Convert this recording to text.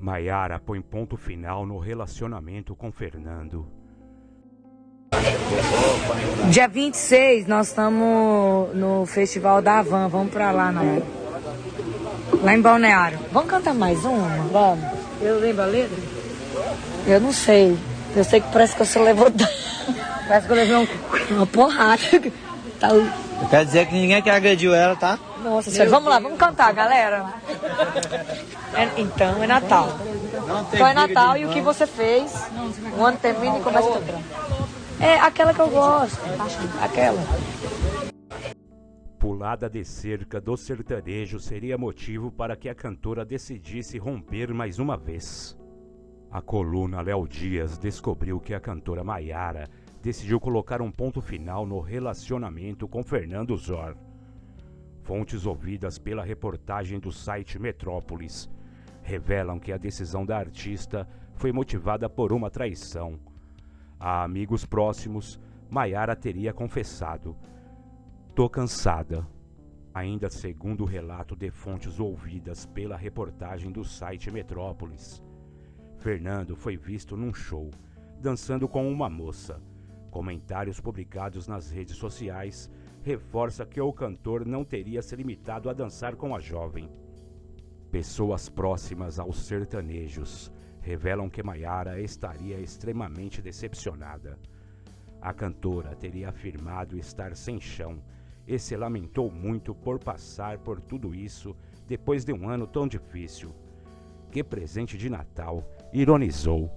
Maiara põe ponto final no relacionamento com Fernando. Dia 26 nós estamos no Festival da Havan, vamos pra lá, não. Lá em Balneário. Vamos cantar mais uma? Vamos. Eu lembro a letra? Eu não sei. Eu sei que parece que você levou. parece que eu levei um... uma porrada. Tá... Quer dizer que ninguém que agrediu ela, tá? Nossa senhora, vamos lá, vamos cantar, galera. É, então, é Natal. Então é Natal e o que você fez, o ano termina e começa outra. É aquela que eu gosto, aquela. Pulada de cerca do sertanejo seria motivo para que a cantora decidisse romper mais uma vez. A coluna Léo Dias descobriu que a cantora Maiara decidiu colocar um ponto final no relacionamento com Fernando Zor. Fontes ouvidas pela reportagem do site Metrópolis revelam que a decisão da artista foi motivada por uma traição. A amigos próximos, Maiara teria confessado: Tô cansada. Ainda segundo o relato de fontes ouvidas pela reportagem do site Metrópolis, Fernando foi visto num show, dançando com uma moça. Comentários publicados nas redes sociais reforça que o cantor não teria se limitado a dançar com a jovem. Pessoas próximas aos sertanejos revelam que Maiara estaria extremamente decepcionada. A cantora teria afirmado estar sem chão e se lamentou muito por passar por tudo isso depois de um ano tão difícil. Que presente de Natal, ironizou.